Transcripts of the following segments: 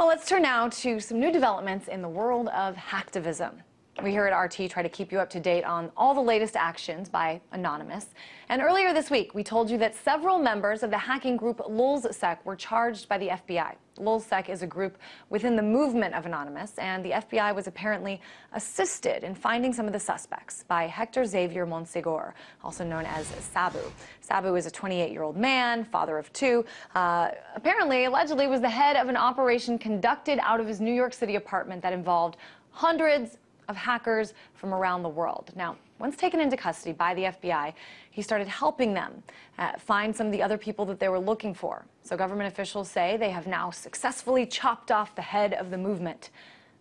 Well, let's turn now to some new developments in the world of hacktivism. We here at RT try to keep you up to date on all the latest actions by Anonymous. And earlier this week, we told you that several members of the hacking group Lulzsec were charged by the FBI. Lulzsec is a group within the movement of Anonymous, and the FBI was apparently assisted in finding some of the suspects by Hector Xavier Monsegur, also known as Sabu. Sabu is a 28-year-old man, father of two. Uh, apparently, allegedly, was the head of an operation conducted out of his New York City apartment that involved hundreds of hackers from around the world. Now, once taken into custody by the FBI, he started helping them uh, find some of the other people that they were looking for. So government officials say they have now successfully chopped off the head of the movement.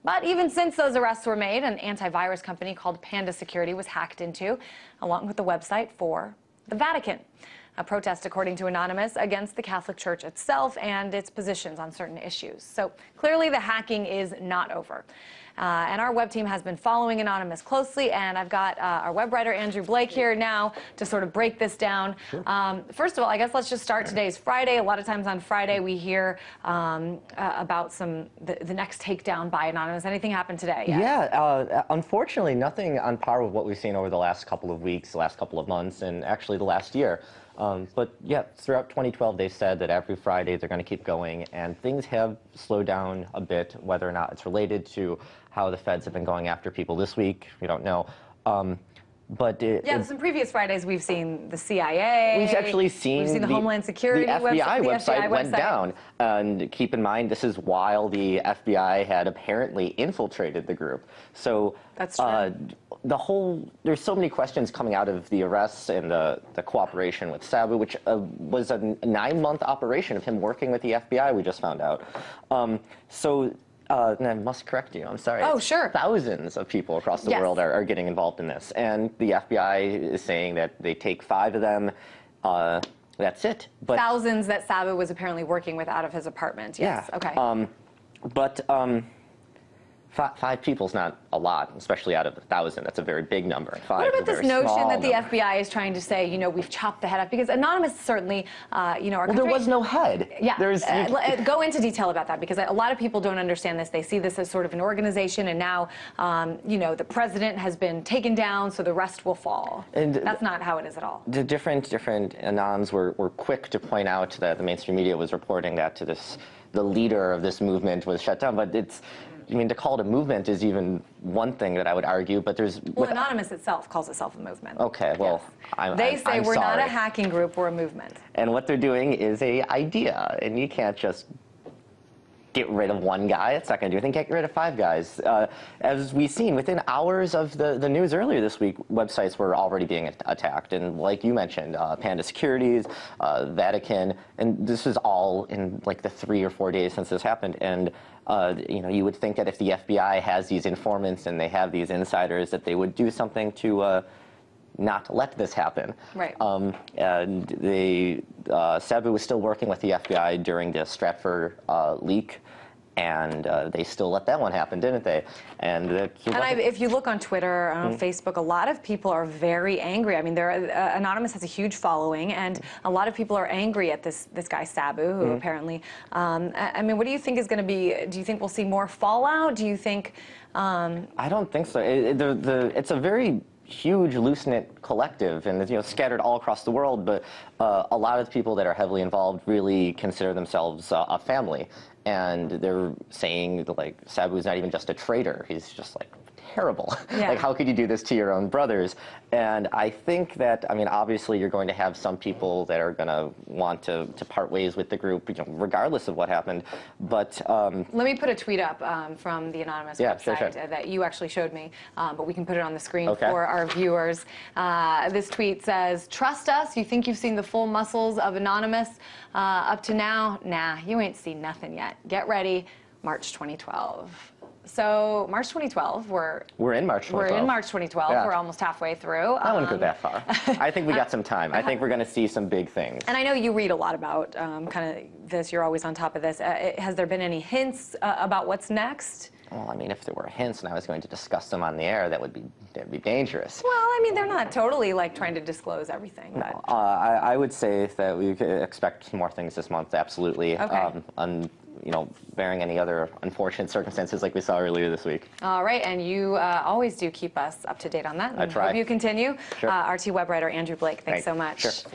But even since those arrests were made, an antivirus company called Panda Security was hacked into, along with the website for the Vatican. A protest, according to Anonymous, against the Catholic Church itself and its positions on certain issues. So clearly the hacking is not over. Uh, and our web team has been following Anonymous closely, and I've got uh, our web writer Andrew Blake here now to sort of break this down. Sure. Um, first of all, I guess let's just start. Today's Friday. A lot of times on Friday we hear um, uh, about some the, the, next takedown by Anonymous. Anything happened today? Yet? Yeah, uh, unfortunately, nothing on par with what we've seen over the last couple of weeks, the last couple of months, and actually the last year. Um, but yeah, throughout 2012, they said that every Friday they're going to keep going, and things have slowed down a bit. Whether or not it's related to how the feds have been going after people this week, we don't know. Um, but it, yeah, it, some previous Fridays we've seen the CIA. We've actually seen, we've seen the, the, Homeland Security the FBI website, website, the FBI went website. down. And keep in mind, this is while the FBI had apparently infiltrated the group. So that's true. Uh, the whole there's so many questions coming out of the arrests and the the cooperation with Sabu, which uh, was a nine month operation of him working with the FBI. We just found out. Um, so uh, and I must correct you, I'm sorry. Oh, sure. Thousands of people across the yes. world are, are, getting involved in this. And the FBI is saying that they take five of them. Uh, that's it. But Thousands that Sabu was apparently working with out of his apartment. Yes. Yeah. Okay. Um, but um, Five, five people's not a lot, especially out of a thousand. That's a very big number. Five what about this notion that the number. FBI is trying to say, you know, we've chopped the head off? Because Anonymous certainly, uh, you know, our well, country, there was no head. Yeah. There's, uh, uh, go into detail about that because a lot of people don't understand this. They see this as sort of an organization, and now, um, you know, the president has been taken down, so the rest will fall. And that's not how it is at all. The different different anons were, were quick to point out that the mainstream media was reporting that to this the leader of this movement was shut down, but it's I mean, to call it a movement is even one thing that I would argue, but there's... Well, Anonymous itself calls itself a movement. Okay, well, yes. I'm, They I'm, say I'm we're sorry. not a hacking group, we're a movement. And what they're doing is a idea, and you can't just get rid of one guy. It's not going to do anything. Get rid of five guys. Uh, as we've seen, within hours of the, the news earlier this week, websites were already being attacked. And like you mentioned, uh, Panda Securities, uh, Vatican, and this is all in like the three or four days since this happened. And uh, you know, you would think that if the FBI has these informants and they have these insiders, that they would do something to uh, not let this happen. Right. Um, and they, uh, Sabu was still working with the FBI during the Stratfor uh, leak and uh, they still let that one happen, didn't they? And, uh, and I, if you look on Twitter, on mm -hmm. Facebook, a lot of people are very angry. I mean, uh, Anonymous has a huge following, and a lot of people are angry at this this guy Sabu, who mm -hmm. apparently. Um, I mean, what do you think is going to be? Do you think we'll see more fallout? Do you think? Um, I don't think so. It, the, the, it's a very huge loose-knit collective and you know scattered all across the world but uh, a lot of the people that are heavily involved really consider themselves uh, a family. And they're saying like Sabu's not even just a traitor; he's just like terrible. Yeah. like, how could you do this to your own brothers? And I think that, I mean, obviously you're going to have some people that are going to want to, to part ways with the group, you know, regardless of what happened. But um, let me put a tweet up um, from the anonymous yeah, website sure, sure. that you actually showed me, um, but we can put it on the screen okay. for our viewers. Uh, this tweet says, "Trust us. You think you've seen the full muscles of Anonymous uh, up to now? Nah, you ain't seen nothing yet. Get ready." March 2012. So March 2012, we're we're in March 2012. We're in March 2012. Yeah. We're almost halfway through. I wouldn't go um, that far. I think we got some time. I think we're going to see some big things. And I know you read a lot about um, kind of this. You're always on top of this. Uh, has there been any hints uh, about what's next? Well, I mean, if there were hints and I was going to discuss them on the air, that would be that would be dangerous. Well, I mean, they're not totally like trying to disclose everything. But. Uh, I, I, would say that we could expect more things this month, absolutely. Okay. Um, you know, bearing any other unfortunate circumstances like we saw earlier this week. All right, and you uh, always do keep us up to date on that. I try. Hope you continue. Sure. Uh, RT web writer Andrew Blake, thanks Great. so much. Sure.